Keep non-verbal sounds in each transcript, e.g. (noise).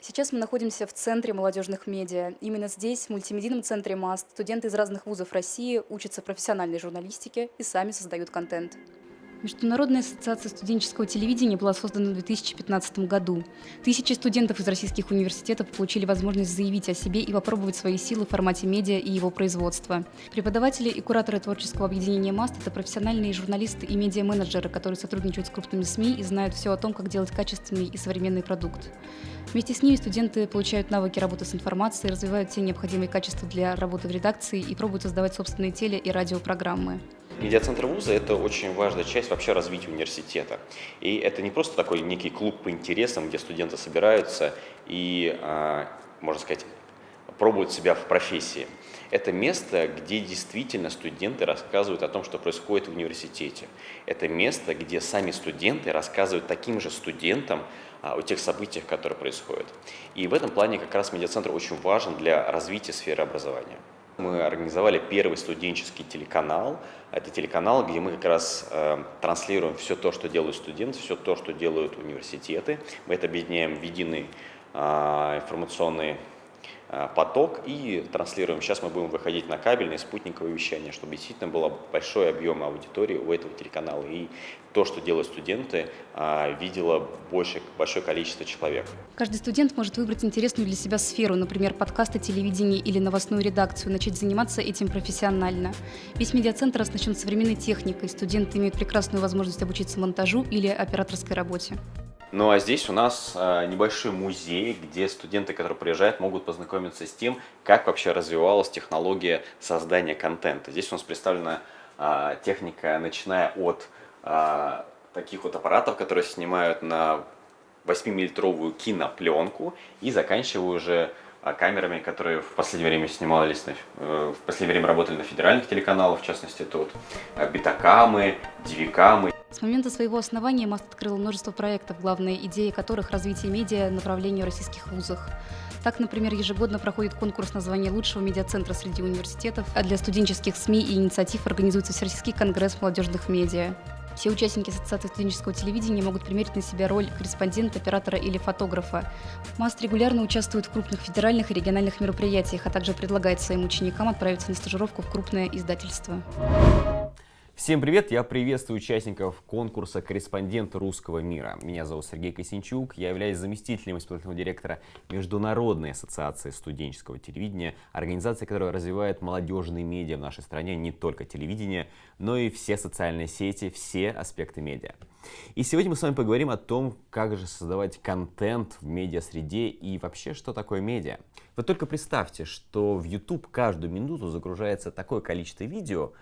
Сейчас мы находимся в Центре молодежных медиа. Именно здесь, в мультимедийном центре МАСТ, студенты из разных вузов России учатся профессиональной журналистике и сами создают контент. Международная ассоциация студенческого телевидения была создана в 2015 году. Тысячи студентов из российских университетов получили возможность заявить о себе и попробовать свои силы в формате медиа и его производства. Преподаватели и кураторы творческого объединения МАСТ – это профессиональные журналисты и медиа-менеджеры, которые сотрудничают с крупными СМИ и знают все о том, как делать качественный и современный продукт. Вместе с ними студенты получают навыки работы с информацией, развивают все необходимые качества для работы в редакции и пробуют создавать собственные теле- и радиопрограммы. Медиацентр вуза – это очень важная часть вообще развития университета. И это не просто такой некий клуб по интересам, где студенты собираются и, а, можно сказать, пробуют себя в профессии. Это место, где действительно студенты рассказывают о том, что происходит в университете. Это место, где сами студенты рассказывают таким же студентам а, о тех событиях, которые происходят. И в этом плане как раз медиацентр очень важен для развития сферы образования. Мы организовали первый студенческий телеканал. Это телеканал, где мы как раз э, транслируем все то, что делают студенты, все то, что делают университеты. Мы это объединяем в единый э, информационный поток и транслируем. Сейчас мы будем выходить на кабельное спутниковое вещание, чтобы действительно был большой объем аудитории у этого телеканала. И то, что делают студенты, э, видело больше, большое количество человек. Каждый студент может выбрать интересную для себя сферу, например, подкасты, телевидение или новостную редакцию, начать заниматься этим профессионально. Весь медиацентр оснащен современной техникой. Студенты имеют прекрасную возможность обучиться монтажу или операторской работе. Ну а здесь у нас а, небольшой музей, где студенты, которые приезжают, могут познакомиться с тем, как вообще развивалась технология создания контента. Здесь у нас представлена а, техника, начиная от а, таких вот аппаратов, которые снимают на 8-миллилитровую кинопленку и заканчивая уже камерами, которые в последнее время снимались, на, э, в последнее время работали на федеральных телеканалах, в частности, тут битакамы, дивикамы. С момента своего основания МАСТ открыл множество проектов, главная идея которых – развитие медиа направления в российских вузах. Так, например, ежегодно проходит конкурс на звание лучшего медиацентра среди университетов, а для студенческих СМИ и инициатив организуется Всероссийский конгресс молодежных медиа. Все участники Ассоциации студенческого телевидения могут примерить на себя роль корреспондента, оператора или фотографа. МАСТ регулярно участвует в крупных федеральных и региональных мероприятиях, а также предлагает своим ученикам отправиться на стажировку в крупное издательство. Всем привет! Я приветствую участников конкурса «Корреспондент русского мира». Меня зовут Сергей Косинчук, я являюсь заместителем исполнительного директора Международной ассоциации студенческого телевидения, организации, которая развивает молодежные медиа в нашей стране, не только телевидение, но и все социальные сети, все аспекты медиа. И сегодня мы с вами поговорим о том, как же создавать контент в медиа-среде и вообще, что такое медиа. Вы только представьте, что в YouTube каждую минуту загружается такое количество видео,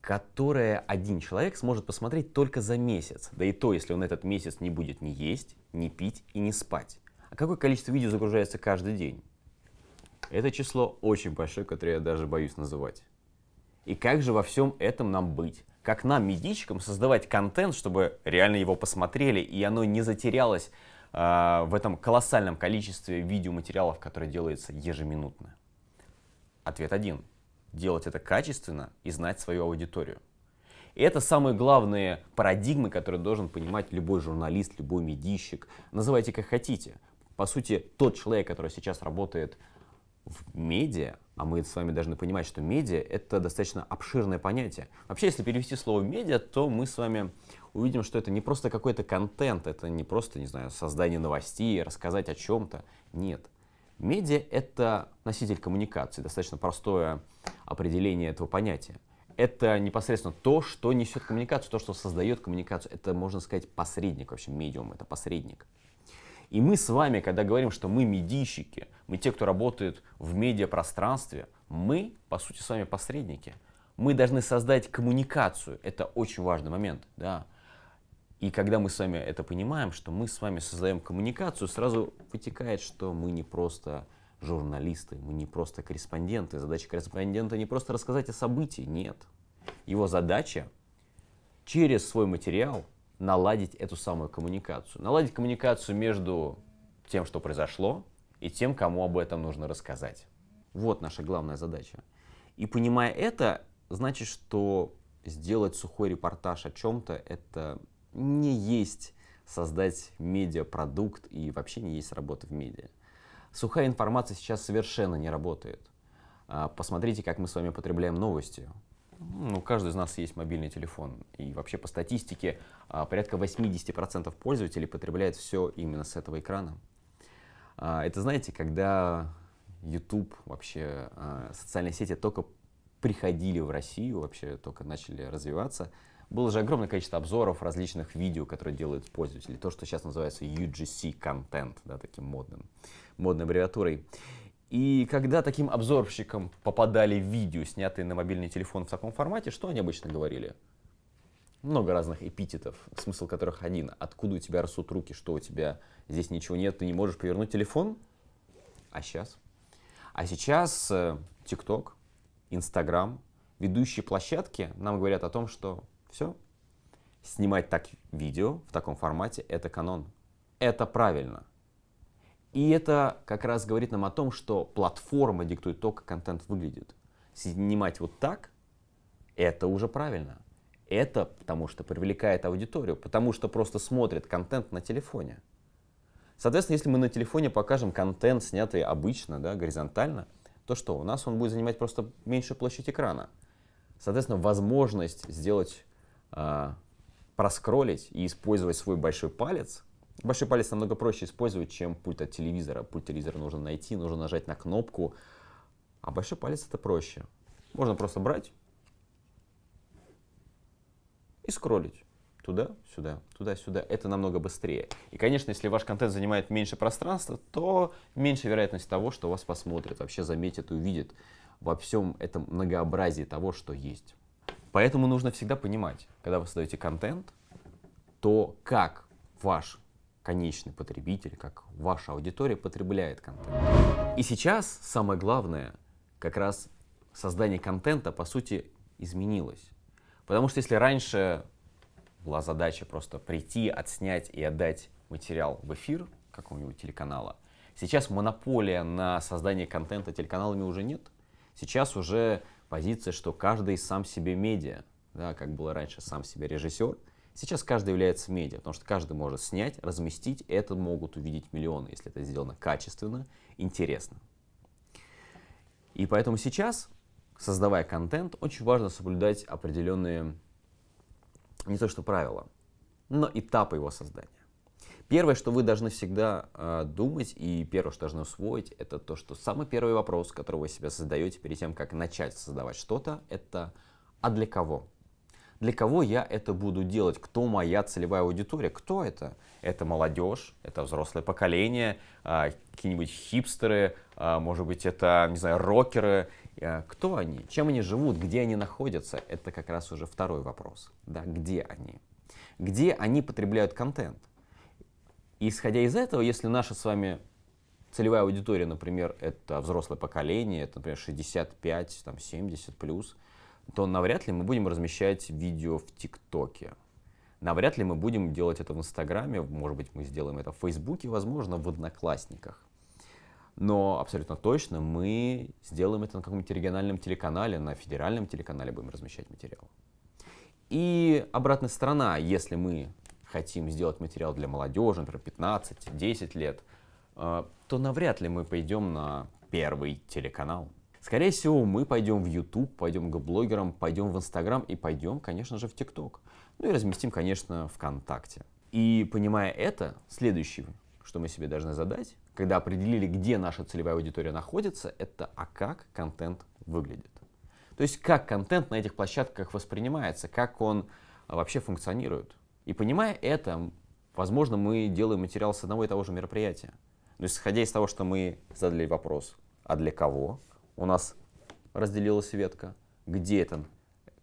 которое один человек сможет посмотреть только за месяц. Да и то, если он этот месяц не будет ни есть, ни пить и не спать. А какое количество видео загружается каждый день? Это число очень большое, которое я даже боюсь называть. И как же во всем этом нам быть? Как нам, медичкам, создавать контент, чтобы реально его посмотрели, и оно не затерялось э, в этом колоссальном количестве видеоматериалов, которые делаются ежеминутно? Ответ один делать это качественно и знать свою аудиторию. И это самые главные парадигмы, которые должен понимать любой журналист, любой медийщик. Называйте как хотите. По сути, тот человек, который сейчас работает в медиа, а мы с вами должны понимать, что медиа — это достаточно обширное понятие. Вообще, если перевести слово «медиа», то мы с вами увидим, что это не просто какой-то контент, это не просто, не знаю, создание новостей, рассказать о чем-то. Нет. Медиа — это носитель коммуникации, достаточно простое определение этого понятия. Это непосредственно то, что несет коммуникацию, то, что создает коммуникацию. Это, можно сказать, посредник, вообще медиум, это посредник. И мы с вами, когда говорим, что мы медийщики, мы те, кто работает в медиапространстве, мы, по сути, с вами посредники. Мы должны создать коммуникацию. Это очень важный момент. Да? И когда мы с вами это понимаем, что мы с вами создаем коммуникацию, сразу вытекает, что мы не просто журналисты, мы не просто корреспонденты. Задача корреспондента не просто рассказать о событии, нет. Его задача через свой материал наладить эту самую коммуникацию. Наладить коммуникацию между тем, что произошло, и тем, кому об этом нужно рассказать. Вот наша главная задача. И понимая это, значит, что сделать сухой репортаж о чем-то, это не есть создать медиапродукт и вообще не есть работа в медиа. Сухая информация сейчас совершенно не работает. А, посмотрите, как мы с вами потребляем новости. Ну, каждый из нас есть мобильный телефон. И вообще по статистике а, порядка 80% пользователей потребляют все именно с этого экрана. А, это, знаете, когда YouTube, вообще социальные сети только приходили в Россию, вообще только начали развиваться, было же огромное количество обзоров различных видео, которые делают пользователи. То, что сейчас называется UGC контент, да, таким модным, модной аббревиатурой. И когда таким обзорщикам попадали видео, снятые на мобильный телефон в таком формате, что они обычно говорили? Много разных эпитетов, смысл которых один. Откуда у тебя растут руки, что у тебя здесь ничего нет, ты не можешь повернуть телефон? А сейчас? А сейчас э, TikTok, Instagram, ведущие площадки нам говорят о том, что все. Снимать так видео в таком формате – это канон. Это правильно. И это как раз говорит нам о том, что платформа диктует то, как контент выглядит. Снимать вот так – это уже правильно. Это потому что привлекает аудиторию, потому что просто смотрит контент на телефоне. Соответственно, если мы на телефоне покажем контент, снятый обычно, да, горизонтально, то что? У нас он будет занимать просто меньшую площадь экрана. Соответственно, возможность сделать э, проскроллить и использовать свой большой палец, большой палец намного проще использовать, чем пульт от телевизора. Пульт телевизора нужно найти, нужно нажать на кнопку, а большой палец это проще. Можно просто брать и скроллить туда-сюда, туда-сюда. Это намного быстрее. И, конечно, если ваш контент занимает меньше пространства, то меньше вероятность того, что вас посмотрят, вообще заметят увидят во всем этом многообразии того, что есть. Поэтому нужно всегда понимать, когда вы создаете контент, то как ваш конечный потребитель, как ваша аудитория потребляет контент. И сейчас самое главное, как раз создание контента, по сути, изменилось. Потому что если раньше была задача просто прийти, отснять и отдать материал в эфир какого-нибудь телеканала, сейчас монополия на создание контента телеканалами уже нет. Сейчас уже позиция, что каждый сам себе медиа, да, как было раньше сам себе режиссер, сейчас каждый является медиа, потому что каждый может снять, разместить, это могут увидеть миллионы, если это сделано качественно, интересно. И поэтому сейчас, создавая контент, очень важно соблюдать определенные, не то что правила, но этапы его создания. Первое, что вы должны всегда э, думать, и первое, что должны усвоить, это то, что самый первый вопрос, который вы себе задаете перед тем, как начать создавать что-то, это «а для кого?». Для кого я это буду делать? Кто моя целевая аудитория? Кто это? Это молодежь, это взрослое поколение, э, какие-нибудь хипстеры, э, может быть, это, не знаю, рокеры. Э, кто они? Чем они живут? Где они находятся? Это как раз уже второй вопрос. Да? Где они? Где они потребляют контент? И исходя из этого, если наша с вами целевая аудитория, например, это взрослое поколение, это, например, 65, там, 70 плюс, то навряд ли мы будем размещать видео в ТикТоке. Навряд ли мы будем делать это в Инстаграме, может быть, мы сделаем это в Фейсбуке, возможно, в Одноклассниках. Но абсолютно точно мы сделаем это на каком-нибудь региональном телеканале, на федеральном телеканале будем размещать материал. И обратная сторона, если мы хотим сделать материал для молодежи, например, 15-10 лет, э, то навряд ли мы пойдем на первый телеканал. Скорее всего, мы пойдем в YouTube, пойдем к блогерам, пойдем в Instagram и пойдем, конечно же, в TikTok. Ну и разместим, конечно, ВКонтакте. И понимая это, следующее, что мы себе должны задать, когда определили, где наша целевая аудитория находится, это а как контент выглядит. То есть как контент на этих площадках воспринимается, как он вообще функционирует. И понимая это, возможно, мы делаем материал с одного и того же мероприятия. Но исходя из того, что мы задали вопрос, а для кого, у нас разделилась ветка, где этот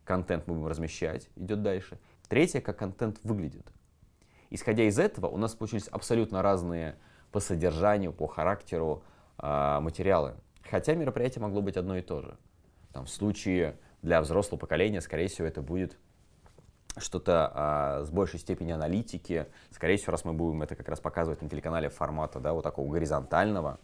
контент мы будем размещать, идет дальше. Третье, как контент выглядит. Исходя из этого, у нас получились абсолютно разные по содержанию, по характеру э, материалы. Хотя мероприятие могло быть одно и то же. Там, в случае для взрослого поколения, скорее всего, это будет что-то а, с большей степенью аналитики. Скорее всего, раз мы будем это как раз показывать на телеканале формата да, вот такого горизонтального,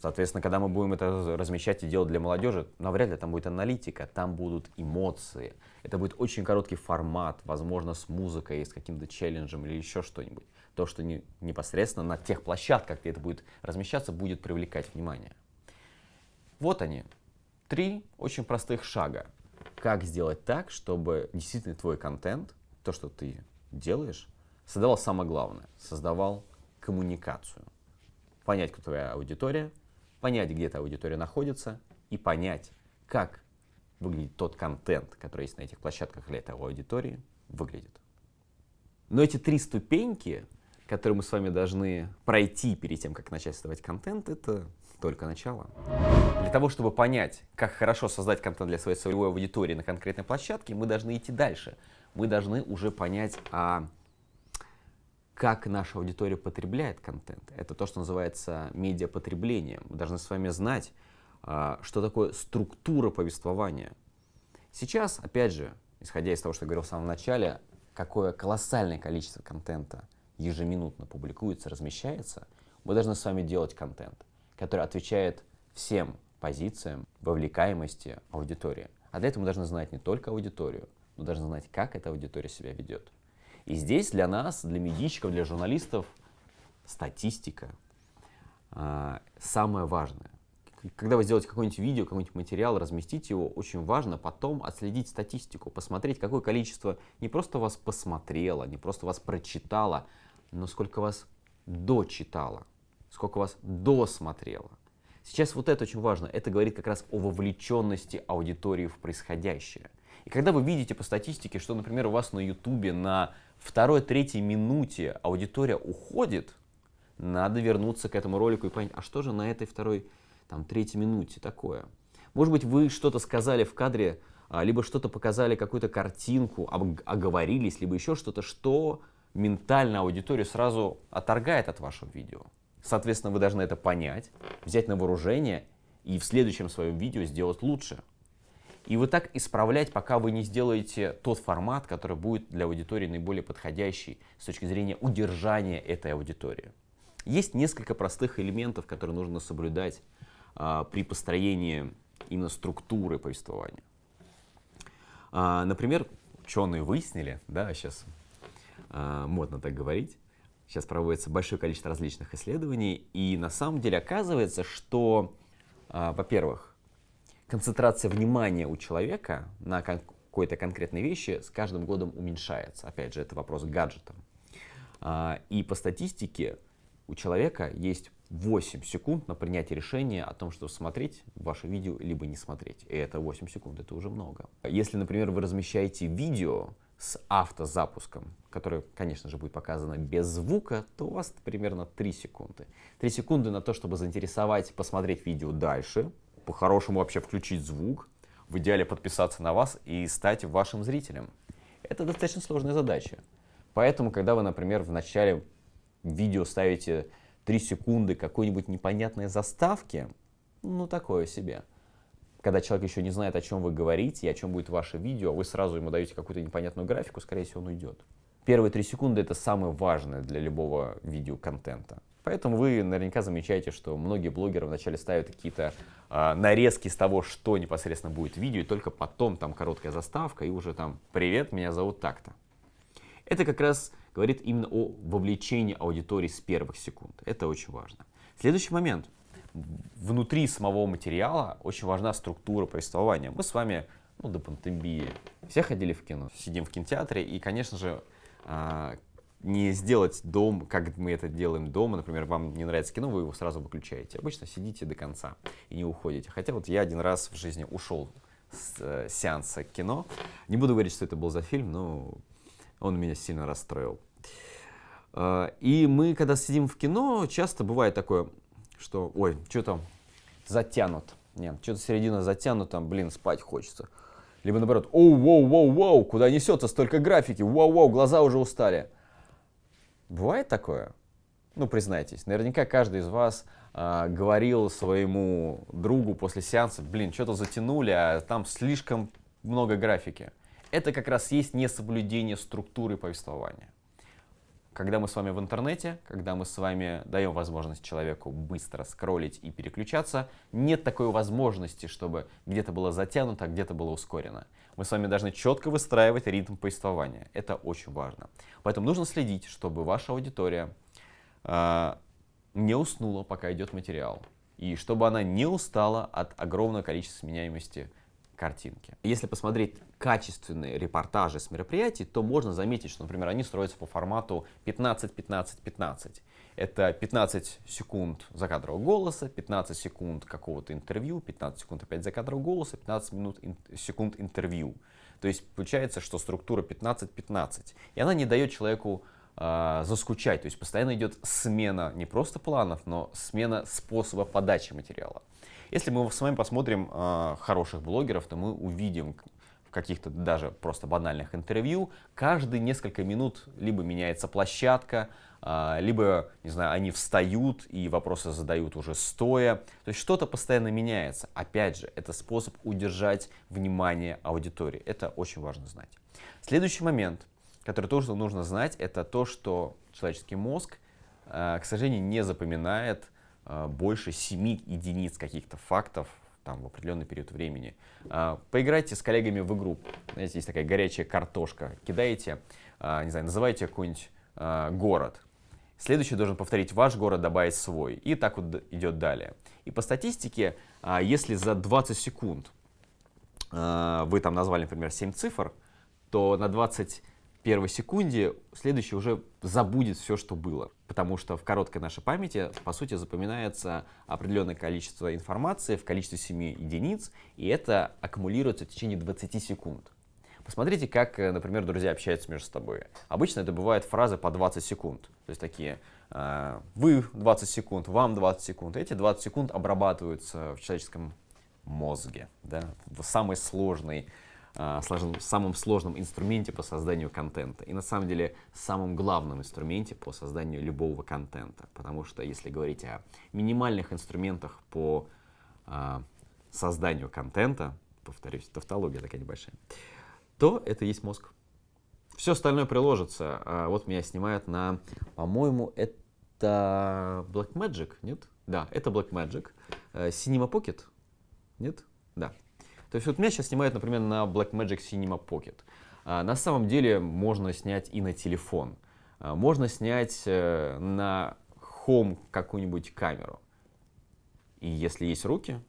Соответственно, когда мы будем это размещать и делать для молодежи, навряд ли там будет аналитика, там будут эмоции. Это будет очень короткий формат, возможно, с музыкой, с каким-то челленджем или еще что-нибудь. То, что не, непосредственно на тех площадках, где это будет размещаться, будет привлекать внимание. Вот они, три очень простых шага. Как сделать так, чтобы действительно твой контент, то, что ты делаешь, создавал самое главное, создавал коммуникацию. Понять, кто твоя аудитория, понять, где эта аудитория находится, и понять, как выглядит тот контент, который есть на этих площадках для этой аудитории, выглядит. Но эти три ступеньки, которые мы с вами должны пройти перед тем, как начать создавать контент, это только начало. Для того, чтобы понять, как хорошо создать контент для своей целевой аудитории на конкретной площадке, мы должны идти дальше. Мы должны уже понять, а как наша аудитория потребляет контент. Это то, что называется медиапотреблением. Мы должны с вами знать, а, что такое структура повествования. Сейчас, опять же, исходя из того, что я говорил в самом начале, какое колоссальное количество контента ежеминутно публикуется, размещается, мы должны с вами делать контент, который отвечает всем позициям вовлекаемости аудитории. А для этого мы должны знать не только аудиторию, но должны знать, как эта аудитория себя ведет. И здесь для нас, для медийщиков, для журналистов статистика э, самое важное. Когда вы сделаете какое-нибудь видео, какой-нибудь материал, разместить его, очень важно потом отследить статистику, посмотреть, какое количество не просто вас посмотрело, не просто вас прочитало, но сколько вас дочитало, сколько вас досмотрело. Сейчас вот это очень важно. Это говорит как раз о вовлеченности аудитории в происходящее. И когда вы видите по статистике, что, например, у вас на YouTube на второй-третьей минуте аудитория уходит, надо вернуться к этому ролику и понять, а что же на этой второй, там, третьей минуте такое? Может быть, вы что-то сказали в кадре, а, либо что-то показали, какую-то картинку, оговорились, либо еще что-то, что ментально аудиторию сразу отторгает от вашего видео. Соответственно, вы должны это понять, взять на вооружение и в следующем своем видео сделать лучше. И вот так исправлять, пока вы не сделаете тот формат, который будет для аудитории наиболее подходящий с точки зрения удержания этой аудитории. Есть несколько простых элементов, которые нужно соблюдать а, при построении именно структуры повествования. А, например, ученые выяснили, да, сейчас а, модно так говорить, сейчас проводится большое количество различных исследований, и на самом деле оказывается, что, а, во-первых, концентрация внимания у человека на какой-то конкретной вещи с каждым годом уменьшается. Опять же, это вопрос к гаджетам. А, и по статистике у человека есть 8 секунд на принятие решения о том, что смотреть ваше видео, либо не смотреть. И это 8 секунд, это уже много. Если, например, вы размещаете видео с автозапуском, которое, конечно же, будет показано без звука, то у вас примерно 3 секунды. 3 секунды на то, чтобы заинтересовать, посмотреть видео дальше, по-хорошему вообще включить звук, в идеале подписаться на вас и стать вашим зрителем. Это достаточно сложная задача. Поэтому, когда вы, например, в начале видео ставите 3 секунды какой-нибудь непонятной заставки, ну такое себе. Когда человек еще не знает, о чем вы говорите и о чем будет ваше видео, вы сразу ему даете какую-то непонятную графику, скорее всего, он уйдет. Первые 3 секунды это самое важное для любого видеоконтента. Поэтому вы наверняка замечаете, что многие блогеры вначале ставят какие-то э, нарезки с того, что непосредственно будет видео, и только потом там короткая заставка и уже там «Привет, меня зовут так-то». Это как раз говорит именно о вовлечении аудитории с первых секунд. Это очень важно. Следующий момент. Внутри самого материала очень важна структура повествования. Мы с вами ну, до пандемии все ходили в кино, сидим в кинотеатре, и, конечно же, а, не сделать дом, как мы это делаем дома. Например, вам не нравится кино, вы его сразу выключаете. Обычно сидите до конца и не уходите. Хотя вот я один раз в жизни ушел с э, сеанса кино. Не буду говорить, что это был за фильм, но он меня сильно расстроил. Э, и мы, когда сидим в кино, часто бывает такое, что, ой, что там затянут. Нет, что-то середина затянута, блин, спать хочется. Либо наоборот, оу, воу, воу, воу, куда несется столько графики, воу, воу, глаза уже устали. Бывает такое? Ну, признайтесь, наверняка каждый из вас э, говорил своему другу после сеанса, блин, что-то затянули, а там слишком много графики. Это как раз есть несоблюдение структуры повествования. Когда мы с вами в интернете, когда мы с вами даем возможность человеку быстро скроллить и переключаться, нет такой возможности, чтобы где-то было затянуто, а где-то было ускорено. Мы с вами должны четко выстраивать ритм повествования. Это очень важно. Поэтому нужно следить, чтобы ваша аудитория э, не уснула, пока идет материал. И чтобы она не устала от огромного количества сменяемости картинки. Если посмотреть качественные репортажи с мероприятий, то можно заметить, что, например, они строятся по формату 15-15-15. Это 15 секунд закадрового голоса, 15 секунд какого-то интервью, 15 секунд опять закадрового голоса, 15 минут ин секунд интервью. То есть получается, что структура 15-15. И она не дает человеку э, заскучать. То есть постоянно идет смена не просто планов, но смена способа подачи материала. Если мы с вами посмотрим э, хороших блогеров, то мы увидим в каких-то даже просто банальных интервью, каждые несколько минут либо меняется площадка, э, либо, не знаю, они встают и вопросы задают уже стоя. То есть что-то постоянно меняется. Опять же, это способ удержать внимание аудитории. Это очень важно знать. Следующий момент, который тоже нужно знать, это то, что человеческий мозг, э, к сожалению, не запоминает а, больше 7 единиц каких-то фактов там, в определенный период времени. А, поиграйте с коллегами в игру. Знаете, есть такая горячая картошка. Кидаете, не знаю, называйте какой-нибудь город. Следующий должен повторить ваш город, добавить свой. И так вот идет далее. И по статистике, если за 20 секунд вы там назвали, например, 7 цифр, то на 20 первой секунде следующий уже забудет все, что было. Потому что в короткой нашей памяти, по сути, запоминается определенное количество информации в количестве 7 единиц, и это аккумулируется в течение 20 секунд. Посмотрите, как, э, например, друзья общаются между собой. Обычно это бывают фразы по 20 секунд. То есть такие, э, вы 20 секунд, вам 20 секунд. Эти 20 секунд обрабатываются в человеческом мозге, да, сложной а, сложном, самом сложном инструменте по созданию контента. И на самом деле самом главном инструменте по созданию любого контента. Потому что если говорить о минимальных инструментах по а, созданию контента, повторюсь, тавтология такая небольшая, то это есть мозг. Все остальное приложится. А, вот меня снимают на, по-моему, это Blackmagic, нет? Да, это Blackmagic. Э, Cinema Pocket, нет? Да. То есть вот меня сейчас снимают, например, на Blackmagic Cinema Pocket. А, на самом деле можно снять и на телефон. А, можно снять э, на Home какую-нибудь камеру. И если есть руки,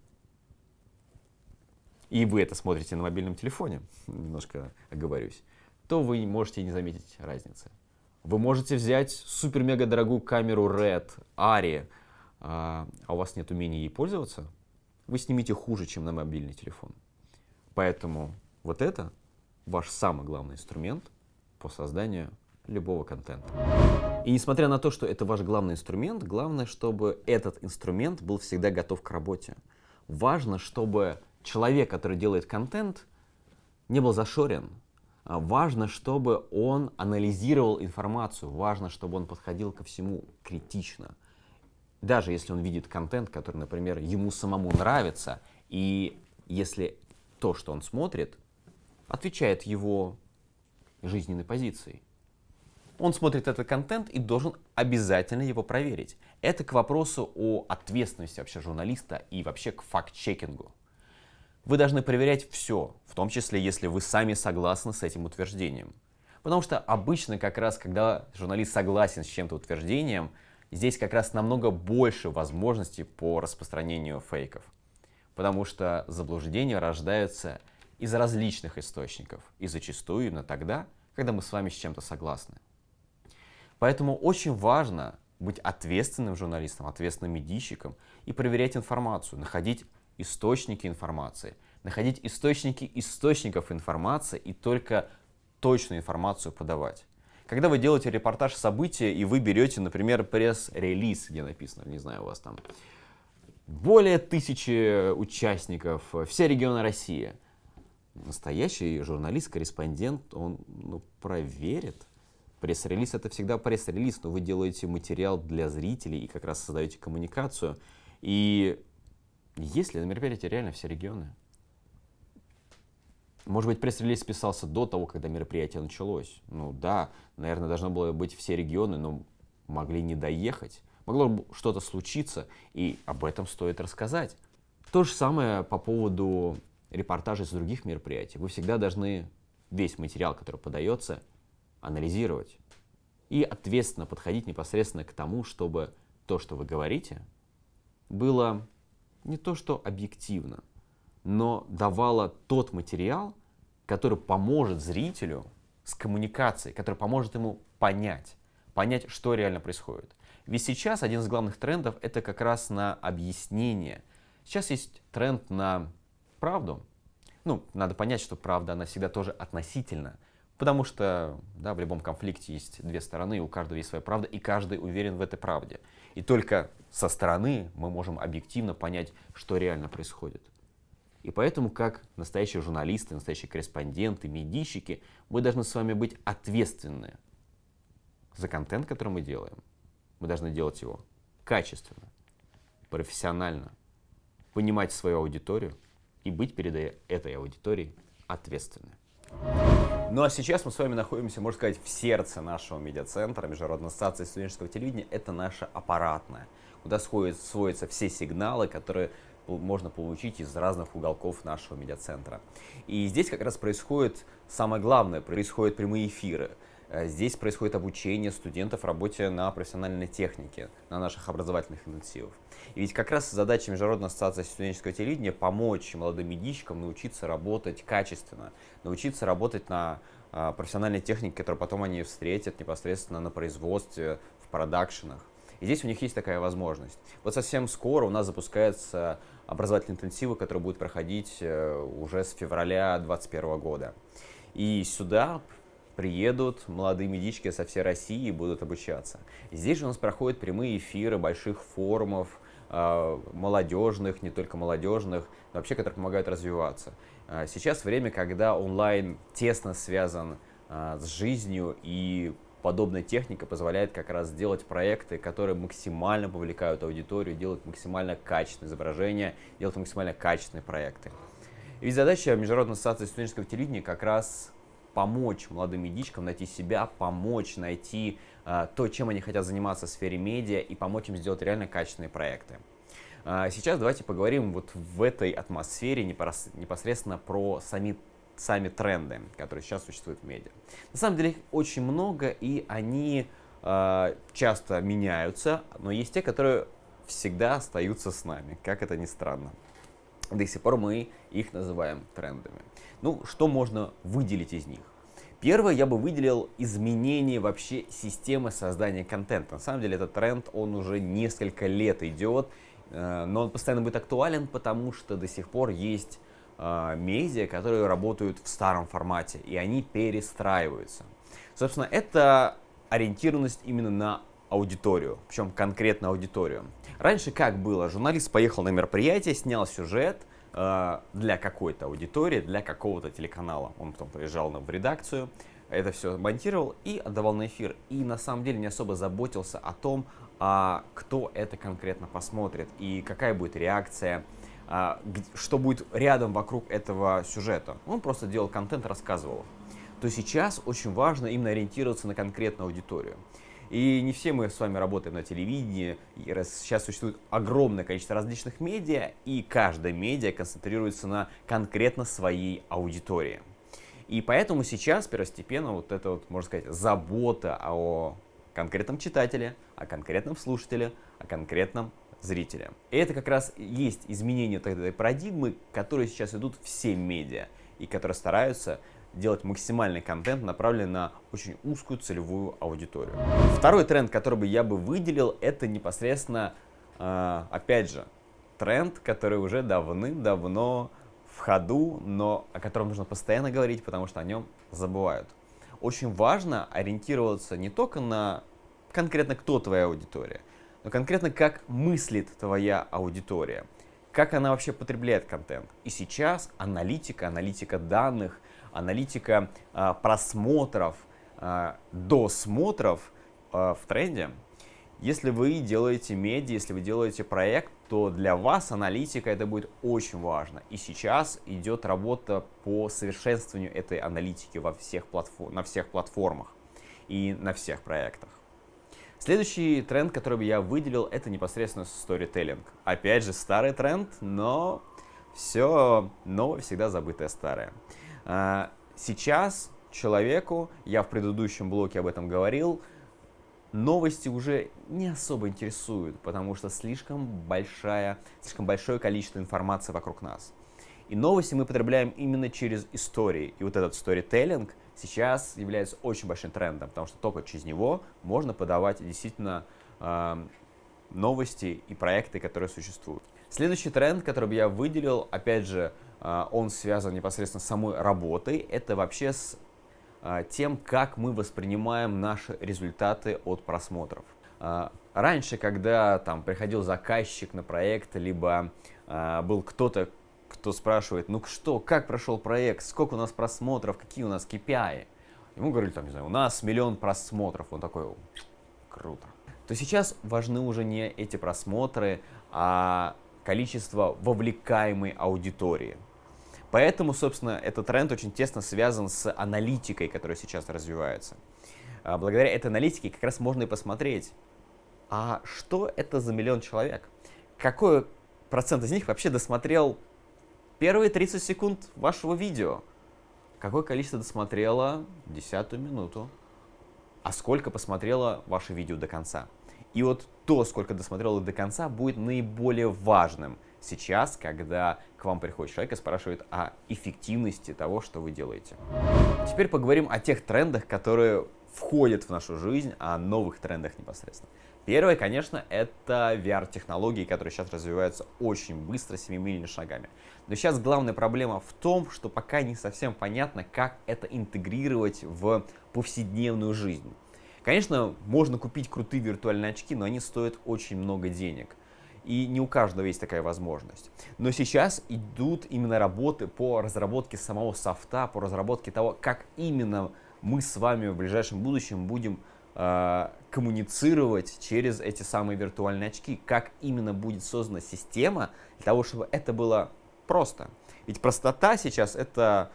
и вы это смотрите на мобильном телефоне, (laughs) немножко оговорюсь, то вы можете не заметить разницы. Вы можете взять супер-мега дорогую камеру Red, Ari, а, а у вас нет умения ей пользоваться, вы снимите хуже, чем на мобильный телефон. Поэтому вот это ваш самый главный инструмент по созданию любого контента. И несмотря на то, что это ваш главный инструмент, главное, чтобы этот инструмент был всегда готов к работе. Важно, чтобы человек, который делает контент, не был зашорен. А важно, чтобы он анализировал информацию. Важно, чтобы он подходил ко всему критично. Даже если он видит контент, который, например, ему самому нравится, и если то, что он смотрит, отвечает его жизненной позицией. Он смотрит этот контент и должен обязательно его проверить. Это к вопросу о ответственности вообще журналиста и вообще к факт-чекингу. Вы должны проверять все, в том числе, если вы сами согласны с этим утверждением. Потому что обычно как раз, когда журналист согласен с чем-то утверждением, здесь как раз намного больше возможностей по распространению фейков потому что заблуждения рождаются из различных источников, и зачастую именно тогда, когда мы с вами с чем-то согласны. Поэтому очень важно быть ответственным журналистом, ответственным медийщиком и проверять информацию, находить источники информации, находить источники источников информации и только точную информацию подавать. Когда вы делаете репортаж события, и вы берете, например, пресс-релиз, где написано, не знаю, у вас там более тысячи участников, все регионы России. Настоящий журналист, корреспондент, он ну, проверит. Пресс-релиз это всегда пресс-релиз, но вы делаете материал для зрителей и как раз создаете коммуникацию. И если на мероприятии реально все регионы, Может быть, пресс-релиз писался до того, когда мероприятие началось. Ну да, наверное, должно было быть все регионы, но могли не доехать. Могло что-то случиться, и об этом стоит рассказать. То же самое по поводу репортажей с других мероприятий. Вы всегда должны весь материал, который подается, анализировать и ответственно подходить непосредственно к тому, чтобы то, что вы говорите, было не то что объективно, но давало тот материал, который поможет зрителю с коммуникацией, который поможет ему понять, понять, что реально происходит. Ведь сейчас один из главных трендов это как раз на объяснение. Сейчас есть тренд на правду. Ну, надо понять, что правда, она всегда тоже относительна. Потому что да, в любом конфликте есть две стороны, у каждого есть своя правда, и каждый уверен в этой правде. И только со стороны мы можем объективно понять, что реально происходит. И поэтому, как настоящие журналисты, настоящие корреспонденты, медийщики, мы должны с вами быть ответственны за контент, который мы делаем. Мы должны делать его качественно, профессионально, понимать свою аудиторию и быть перед этой аудиторией ответственны. Ну а сейчас мы с вами находимся, можно сказать, в сердце нашего медиацентра, Международной ассоциации студенческого телевидения. Это наша аппаратная, куда сходят, сводятся все сигналы, которые можно получить из разных уголков нашего медиацентра. И здесь как раз происходит самое главное, происходят прямые эфиры. Э, здесь происходит обучение студентов работе на профессиональной технике, на наших образовательных интенсивах. И ведь как раз задача Международной ассоциации студенческого телевидения помочь молодым медийщикам научиться работать качественно, научиться работать на а, профессиональной технике, которую потом они встретят непосредственно на производстве, в продакшенах. И здесь у них есть такая возможность. Вот совсем скоро у нас запускаются образовательные интенсивы, которые будут проходить э, уже с февраля 2021 года. И сюда приедут молодые медички со всей России и будут обучаться. Здесь же у нас проходят прямые эфиры больших форумов, э, молодежных, не только молодежных, но вообще, которые помогают развиваться. Э, сейчас время, когда онлайн тесно связан э, с жизнью и подобная техника позволяет как раз сделать проекты, которые максимально повлекают аудиторию, делают максимально качественные изображения, делают максимально качественные проекты. И ведь задача Международной ассоциации студенческого телевидения как раз помочь молодым медичкам найти себя, помочь найти э, то, чем они хотят заниматься в сфере медиа и помочь им сделать реально качественные проекты. Э, сейчас давайте поговорим вот в этой атмосфере непосредственно про сами, сами тренды, которые сейчас существуют в медиа. На самом деле их очень много, и они э, часто меняются, но есть те, которые всегда остаются с нами, как это ни странно. До сих пор мы их называем трендами. Ну, что можно выделить из них? Первое, я бы выделил изменение вообще системы создания контента. На самом деле этот тренд, он уже несколько лет идет, э, но он постоянно будет актуален, потому что до сих пор есть э, медиа, которые работают в старом формате, и они перестраиваются. Собственно, это ориентированность именно на аудиторию, причем конкретно аудиторию. Раньше как было? Журналист поехал на мероприятие, снял сюжет, для какой-то аудитории, для какого-то телеканала. Он потом приезжал в редакцию, это все монтировал и отдавал на эфир. И на самом деле не особо заботился о том, а, кто это конкретно посмотрит и какая будет реакция, а, что будет рядом вокруг этого сюжета. Он просто делал контент, рассказывал. То сейчас очень важно именно ориентироваться на конкретную аудиторию. И не все мы с вами работаем на телевидении. И сейчас существует огромное количество различных медиа, и каждая медиа концентрируется на конкретно своей аудитории. И поэтому сейчас первостепенно вот эта вот, можно сказать, забота о конкретном читателе, о конкретном слушателе, о конкретном зрителя. И это как раз есть изменение этой парадигмы, которые сейчас идут все медиа, и которые стараются делать максимальный контент, направленный на очень узкую целевую аудиторию. Второй тренд, который бы я бы выделил, это непосредственно, э, опять же, тренд, который уже давным-давно в ходу, но о котором нужно постоянно говорить, потому что о нем забывают. Очень важно ориентироваться не только на конкретно кто твоя аудитория, но конкретно как мыслит твоя аудитория, как она вообще потребляет контент. И сейчас аналитика, аналитика данных, аналитика а, просмотров, а, досмотров а, в тренде. Если вы делаете медиа, если вы делаете проект, то для вас аналитика это будет очень важно. И сейчас идет работа по совершенствованию этой аналитики во всех платформ, на всех платформах и на всех проектах. Следующий тренд, который бы я выделил, это непосредственно storytelling. Опять же, старый тренд, но все новое всегда забытое старое. А, сейчас человеку, я в предыдущем блоке об этом говорил, новости уже не особо интересуют, потому что слишком, большая, слишком большое количество информации вокруг нас. И новости мы потребляем именно через истории. И вот этот storytelling сейчас является очень большим трендом, потому что только через него можно подавать действительно э, новости и проекты, которые существуют. Следующий тренд, который бы я выделил, опять же, он связан непосредственно с самой работой, это вообще с а, тем, как мы воспринимаем наши результаты от просмотров. А, раньше, когда там приходил заказчик на проект, либо а, был кто-то, кто спрашивает, ну что, как прошел проект, сколько у нас просмотров, какие у нас KPI, ему говорили, там, не знаю, у нас миллион просмотров, он такой, круто. То сейчас важны уже не эти просмотры, а количество вовлекаемой аудитории. Поэтому, собственно, этот тренд очень тесно связан с аналитикой, которая сейчас развивается. А, благодаря этой аналитике как раз можно и посмотреть, а что это за миллион человек? Какой процент из них вообще досмотрел первые 30 секунд вашего видео? Какое количество досмотрело десятую минуту? А сколько посмотрело ваше видео до конца? И вот то, сколько досмотрело до конца, будет наиболее важным сейчас, когда к вам приходит человек и спрашивает о эффективности того, что вы делаете. Теперь поговорим о тех трендах, которые входят в нашу жизнь, о новых трендах непосредственно. Первое, конечно, это VR-технологии, которые сейчас развиваются очень быстро, семимильными шагами. Но сейчас главная проблема в том, что пока не совсем понятно, как это интегрировать в повседневную жизнь. Конечно, можно купить крутые виртуальные очки, но они стоят очень много денег и не у каждого есть такая возможность. Но сейчас идут именно работы по разработке самого софта, по разработке того, как именно мы с вами в ближайшем будущем будем э, коммуницировать через эти самые виртуальные очки, как именно будет создана система для того, чтобы это было просто. Ведь простота сейчас это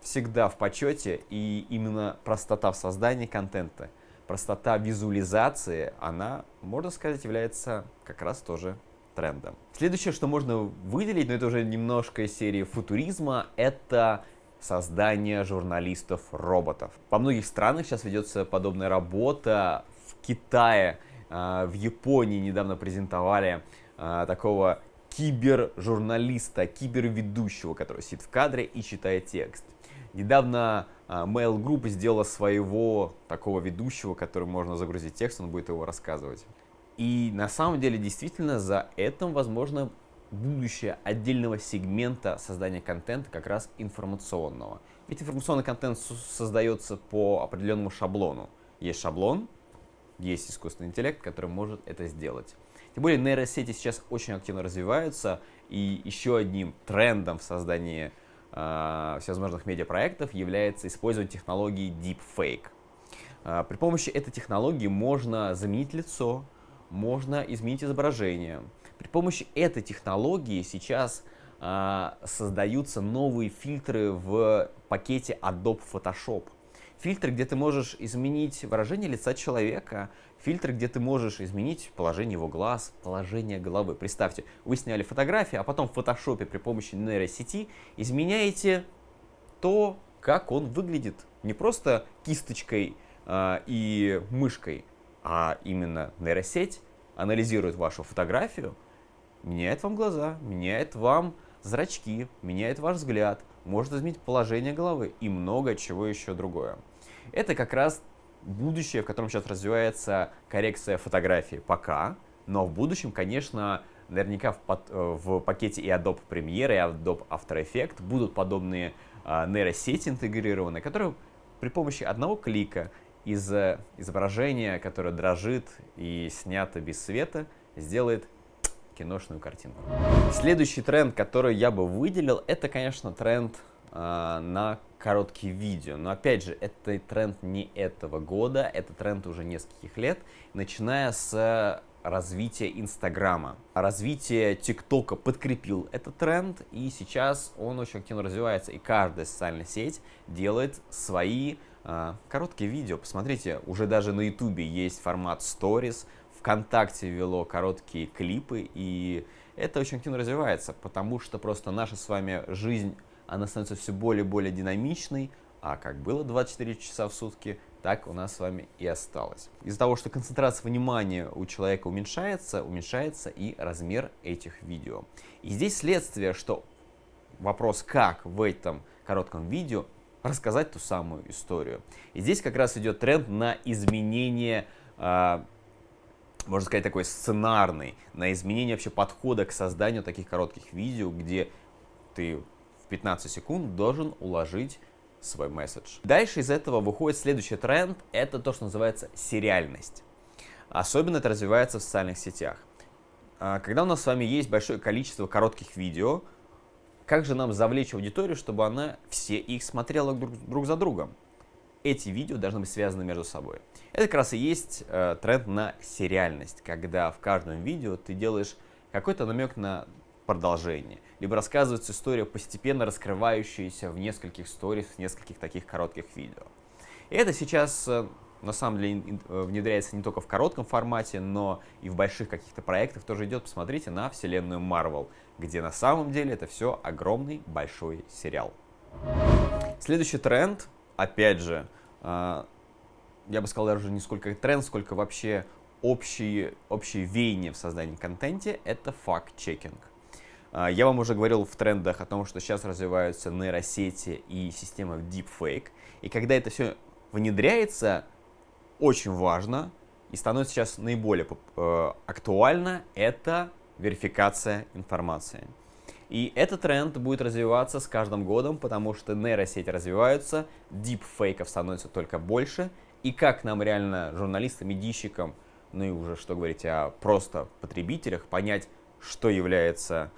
всегда в почете, и именно простота в создании контента простота визуализации, она, можно сказать, является как раз тоже трендом. Следующее, что можно выделить, но это уже немножко из серии футуризма, это создание журналистов-роботов. По многих странах сейчас ведется подобная работа. В Китае, а, в Японии недавно презентовали а, такого кибержурналиста, киберведущего, который сидит в кадре и читает текст. Недавно а, Mail Group сделала своего такого ведущего, который можно загрузить текст, он будет его рассказывать. И на самом деле действительно за этим возможно будущее отдельного сегмента создания контента как раз информационного. Ведь информационный контент создается по определенному шаблону. Есть шаблон, есть искусственный интеллект, который может это сделать. Тем более нейросети сейчас очень активно развиваются, и еще одним трендом в создании э, всевозможных медиапроектов является использование технологии Deepfake. Э, при помощи этой технологии можно заменить лицо, можно изменить изображение. При помощи этой технологии сейчас э, создаются новые фильтры в пакете Adobe Photoshop. Фильтр, где ты можешь изменить выражение лица человека, фильтр, где ты можешь изменить положение его глаз, положение головы. Представьте, вы сняли фотографию, а потом в фотошопе при помощи нейросети изменяете то, как он выглядит. Не просто кисточкой э, и мышкой, а именно нейросеть анализирует вашу фотографию, меняет вам глаза, меняет вам зрачки, меняет ваш взгляд, может изменить положение головы и много чего еще другое. Это как раз будущее, в котором сейчас развивается коррекция фотографии пока, но в будущем, конечно, наверняка в, под, э, в пакете и Adobe Premiere, и Adobe After Effects будут подобные э, нейросети интегрированы, которые при помощи одного клика из изображения, которое дрожит и снято без света, сделает киношную картинку. Следующий тренд, который я бы выделил, это, конечно, тренд э, на короткие видео. Но опять же, это тренд не этого года, это тренд уже нескольких лет, начиная с развития Инстаграма. Развитие ТикТока подкрепил этот тренд, и сейчас он очень активно развивается, и каждая социальная сеть делает свои э, короткие видео. Посмотрите, уже даже на Ютубе есть формат Stories, ВКонтакте ввело короткие клипы, и это очень активно развивается, потому что просто наша с вами жизнь, она становится все более и более динамичной, а как было 24 часа в сутки, так у нас с вами и осталось. Из-за того, что концентрация внимания у человека уменьшается, уменьшается и размер этих видео. И здесь следствие, что вопрос, как в этом коротком видео рассказать ту самую историю. И здесь как раз идет тренд на изменение э, можно сказать, такой сценарный, на изменение вообще подхода к созданию таких коротких видео, где ты 15 секунд должен уложить свой месседж. Дальше из этого выходит следующий тренд, это то, что называется сериальность. Особенно это развивается в социальных сетях. А, когда у нас с вами есть большое количество коротких видео, как же нам завлечь аудиторию, чтобы она все их смотрела друг, друг за другом? эти видео должны быть связаны между собой. Это как раз и есть э, тренд на сериальность, когда в каждом видео ты делаешь какой-то намек на продолжение, либо рассказывается история, постепенно раскрывающаяся в нескольких сторис, в нескольких таких коротких видео. И это сейчас э, на самом деле э, внедряется не только в коротком формате, но и в больших каких-то проектах тоже идет. Посмотрите на вселенную Marvel, где на самом деле это все огромный большой сериал. Следующий тренд опять же, а, я бы сказал даже не сколько тренд, сколько вообще общие, общие веяния в создании контенте, это факт-чекинг. А, я вам уже говорил в трендах о том, что сейчас развиваются нейросети и система deepfake. И когда это все внедряется, очень важно и становится сейчас наиболее э, актуально, это верификация информации. И этот тренд будет развиваться с каждым годом, потому что нейросети развиваются, дипфейков становится только больше. И как нам реально, журналистам, медийщикам, ну и уже что говорить о просто потребителях, понять, что является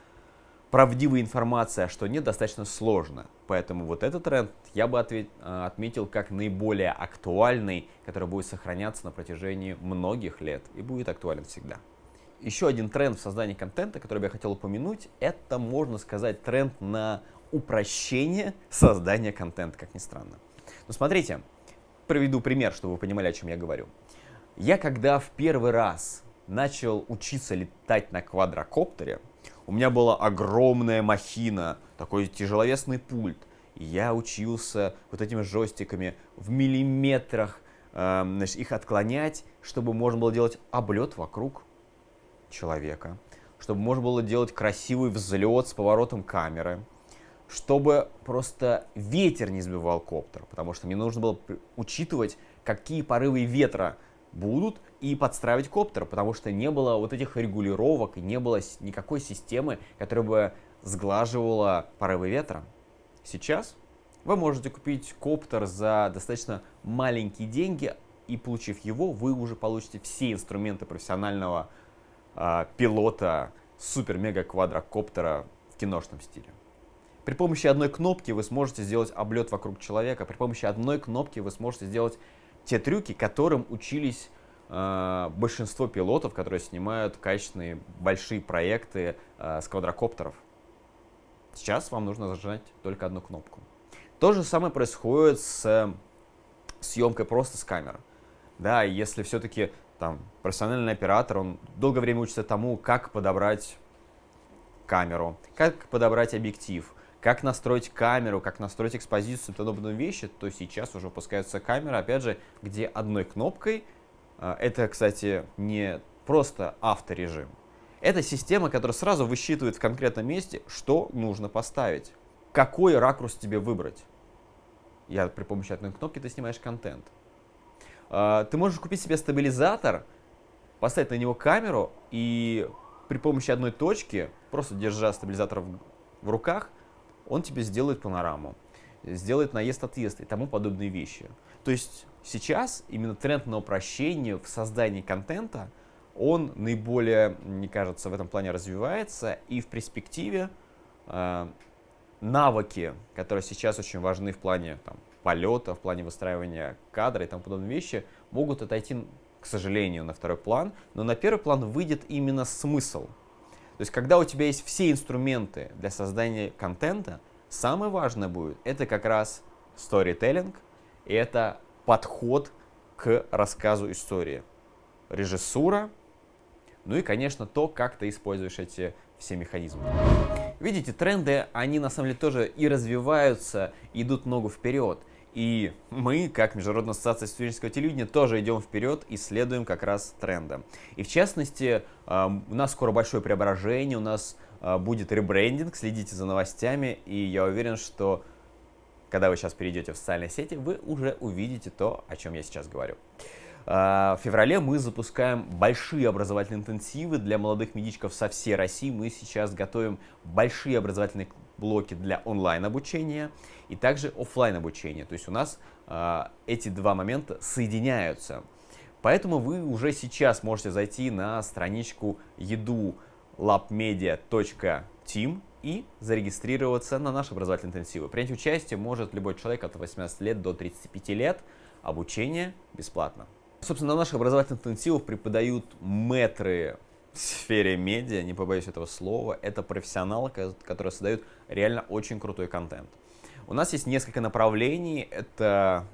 правдивой информацией, а что нет, достаточно сложно. Поэтому вот этот тренд я бы ответ, э, отметил как наиболее актуальный, который будет сохраняться на протяжении многих лет и будет актуален всегда. Еще один тренд в создании контента, который я хотел упомянуть, это, можно сказать, тренд на упрощение создания контента, как ни странно. Но смотрите, приведу пример, чтобы вы понимали, о чем я говорю. Я когда в первый раз начал учиться летать на квадрокоптере, у меня была огромная махина, такой тяжеловесный пульт. И я учился вот этими жестиками в миллиметрах э, значит, их отклонять, чтобы можно было делать облет вокруг человека, чтобы можно было делать красивый взлет с поворотом камеры, чтобы просто ветер не сбивал коптер, потому что мне нужно было учитывать, какие порывы ветра будут и подстраивать коптер, потому что не было вот этих регулировок не было никакой системы, которая бы сглаживала порывы ветра. Сейчас вы можете купить коптер за достаточно маленькие деньги, и получив его, вы уже получите все инструменты профессионального а, пилота супер-мега-квадрокоптера в киношном стиле. При помощи одной кнопки вы сможете сделать облет вокруг человека. При помощи одной кнопки вы сможете сделать те трюки, которым учились э, большинство пилотов, которые снимают качественные большие проекты э, с квадрокоптеров. Сейчас вам нужно зажать только одну кнопку. То же самое происходит с э, съемкой просто с камеры. Да, если все-таки там, профессиональный оператор, он долгое время учится тому, как подобрать камеру, как подобрать объектив, как настроить камеру, как настроить экспозицию и подобные вещи, то сейчас уже выпускаются камеры, опять же, где одной кнопкой, это, кстати, не просто авторежим, это система, которая сразу высчитывает в конкретном месте, что нужно поставить, какой ракурс тебе выбрать. Я при помощи одной кнопки ты снимаешь контент. А, ты можешь купить себе стабилизатор, поставить на него камеру и при помощи одной точки, просто держа стабилизатор в руках, он тебе сделает панораму, сделает наезд-отъезд и тому подобные вещи. То есть сейчас именно тренд на упрощение в создании контента, он наиболее, мне кажется, в этом плане развивается и в перспективе э, навыки, которые сейчас очень важны в плане там, полета, в плане выстраивания кадра и тому подобные вещи, могут отойти, к сожалению, на второй план, но на первый план выйдет именно смысл. То есть, когда у тебя есть все инструменты для создания контента, самое важное будет, это как раз storytelling, и это подход к рассказу истории. Режиссура, ну и, конечно, то, как ты используешь эти все механизмы. Видите, тренды, они на самом деле тоже и развиваются, идут ногу вперед. И мы, как Международная ассоциация студенческого телевидения, тоже идем вперед и следуем как раз трендам. И в частности, у нас скоро большое преображение, у нас а, будет ребрендинг, следите за новостями, и я уверен, что когда вы сейчас перейдете в социальные сети, вы уже увидите то, о чем я сейчас говорю. А, в феврале мы запускаем большие образовательные интенсивы для молодых медичков со всей России. Мы сейчас готовим большие образовательные блоки для онлайн-обучения и также офлайн обучения. То есть у нас э, эти два момента соединяются. Поэтому вы уже сейчас можете зайти на страничку еду labmedia.team и зарегистрироваться на наши образовательные интенсивы. Принять участие может любой человек от 18 лет до 35 лет. Обучение бесплатно. Собственно, на наших образовательных интенсивах преподают метры в сфере медиа, не побоюсь этого слова. Это профессионалы, которые создают реально очень крутой контент. У нас есть несколько направлений. Это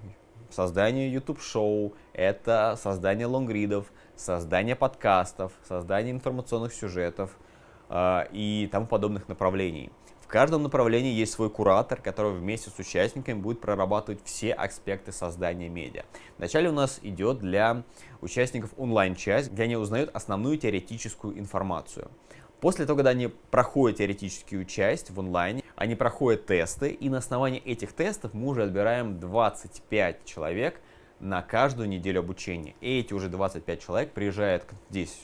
создание YouTube-шоу, это создание лонгридов, создание подкастов, создание информационных сюжетов и тому подобных направлений. В каждом направлении есть свой куратор, который вместе с участниками будет прорабатывать все аспекты создания медиа. Вначале у нас идет для участников онлайн-часть, где они узнают основную теоретическую информацию. После того, когда они проходят теоретическую часть в онлайне, они проходят тесты, и на основании этих тестов мы уже отбираем 25 человек на каждую неделю обучения. И эти уже 25 человек приезжают здесь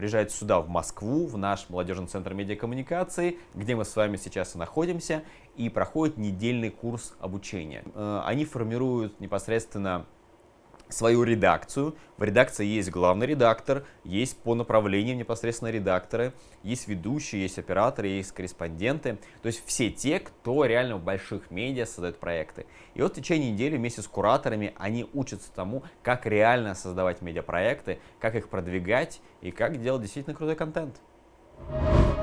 приезжает сюда, в Москву, в наш молодежный центр медиакоммуникации, где мы с вами сейчас и находимся, и проходят недельный курс обучения. Э, они формируют непосредственно свою редакцию. В редакции есть главный редактор, есть по направлениям непосредственно редакторы, есть ведущие, есть операторы, есть корреспонденты. То есть все те, кто реально в больших медиа создает проекты. И вот в течение недели вместе с кураторами они учатся тому, как реально создавать медиапроекты, как их продвигать и как делать действительно крутой контент.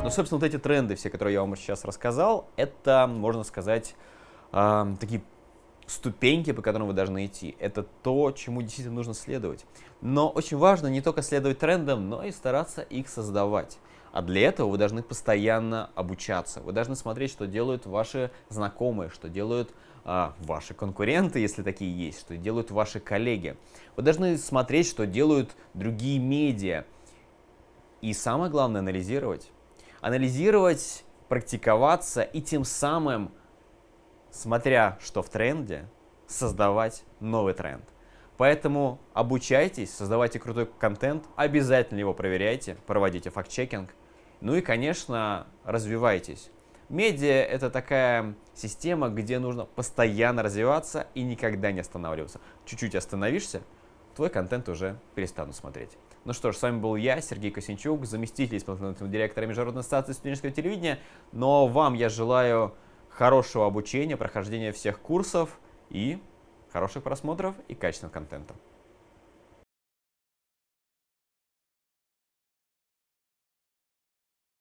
Ну, собственно, вот эти тренды, все, которые я вам сейчас рассказал, это, можно сказать, э, такие ступеньки, по которым вы должны идти. Это то, чему действительно нужно следовать. Но очень важно не только следовать трендам, но и стараться их создавать. А для этого вы должны постоянно обучаться. Вы должны смотреть, что делают ваши знакомые, что делают а, ваши конкуренты, если такие есть, что делают ваши коллеги. Вы должны смотреть, что делают другие медиа. И самое главное, анализировать. Анализировать, практиковаться и тем самым смотря что в тренде, создавать новый тренд. Поэтому обучайтесь, создавайте крутой контент, обязательно его проверяйте, проводите факт-чекинг. Ну и, конечно, развивайтесь. Медиа — это такая система, где нужно постоянно развиваться и никогда не останавливаться. Чуть-чуть остановишься, твой контент уже перестанут смотреть. Ну что ж, с вами был я, Сергей Косинчук, заместитель исполнительного директора Международной ассоциации студенческого телевидения. Но вам я желаю хорошего обучения, прохождения всех курсов и хороших просмотров и качественного контента.